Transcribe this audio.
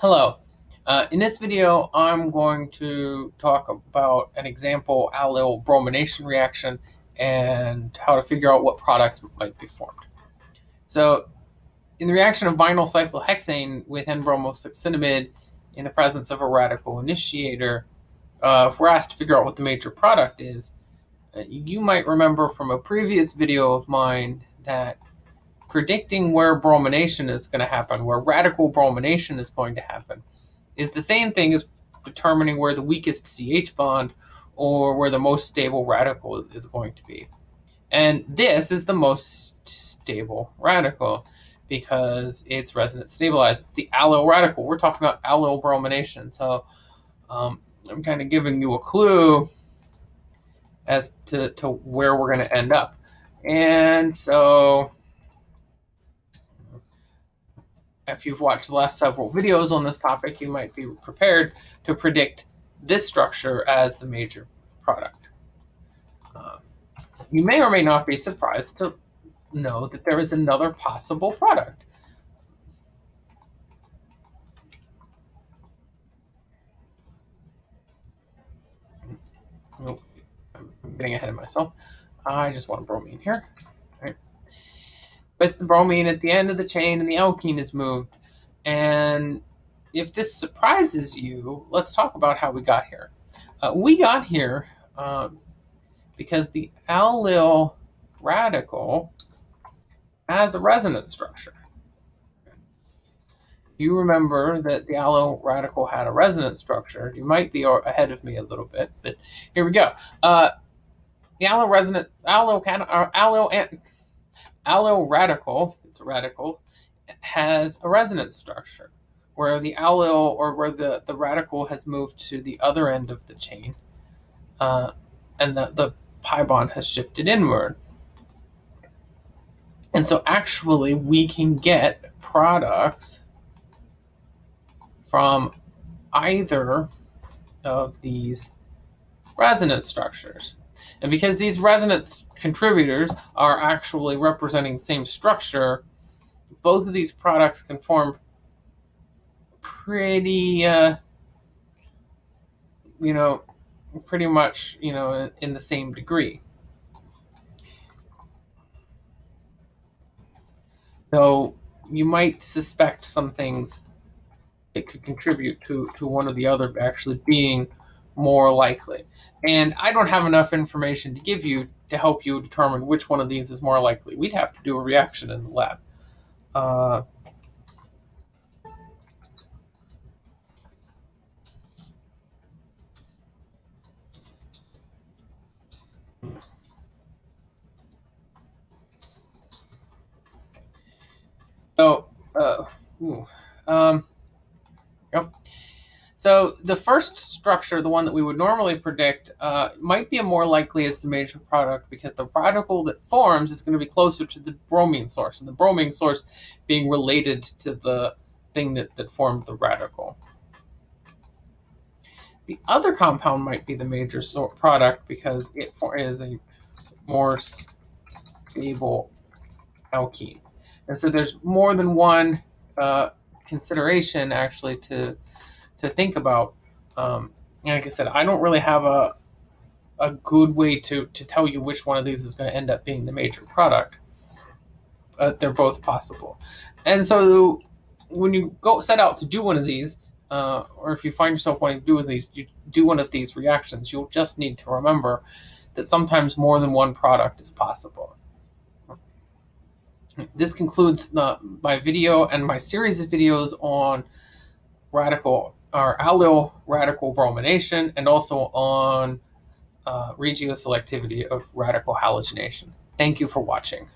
Hello. Uh, in this video, I'm going to talk about an example allyl bromination reaction and how to figure out what product might be formed. So in the reaction of vinyl cyclohexane with N-bromosuccinimide in the presence of a radical initiator, uh, if we're asked to figure out what the major product is, uh, you might remember from a previous video of mine that predicting where bromination is going to happen, where radical bromination is going to happen, is the same thing as determining where the weakest CH bond or where the most stable radical is going to be. And this is the most stable radical because it's resonance stabilized. It's the allyl radical. We're talking about allyl bromination. So um, I'm kind of giving you a clue as to, to where we're going to end up. And so if you've watched the last several videos on this topic, you might be prepared to predict this structure as the major product. Uh, you may or may not be surprised to know that there is another possible product. Oh, I'm getting ahead of myself. I just want to bromine here with the bromine at the end of the chain and the alkene is moved. And if this surprises you, let's talk about how we got here. Uh, we got here um, because the allyl radical has a resonance structure. You remember that the allyl radical had a resonance structure. You might be ahead of me a little bit, but here we go. Uh, the allyl resonant allyl uh, allyl allyl radical, it's a radical, has a resonance structure where the allyl or where the, the radical has moved to the other end of the chain uh, and the, the pi bond has shifted inward. And so actually we can get products from either of these resonance structures. And because these resonance contributors are actually representing the same structure, both of these products can form pretty, uh, you know, pretty much, you know, in the same degree. Though you might suspect some things that could contribute to, to one or the other actually being more likely. And I don't have enough information to give you to help you determine which one of these is more likely. We'd have to do a reaction in the lab. Uh, so, uh, ooh, um, yep. So the first structure, the one that we would normally predict, uh, might be a more likely as the major product because the radical that forms is going to be closer to the bromine source, and the bromine source being related to the thing that, that formed the radical. The other compound might be the major product because it is a more stable alkene. And so there's more than one uh, consideration actually to to think about. Um, like I said, I don't really have a a good way to to tell you which one of these is going to end up being the major product. But they're both possible, and so when you go set out to do one of these, uh, or if you find yourself wanting to do one of these, you do one of these reactions, you'll just need to remember that sometimes more than one product is possible. This concludes the, my video and my series of videos on radical our allyl radical bromination and also on uh, regioselectivity of radical halogenation. Thank you for watching.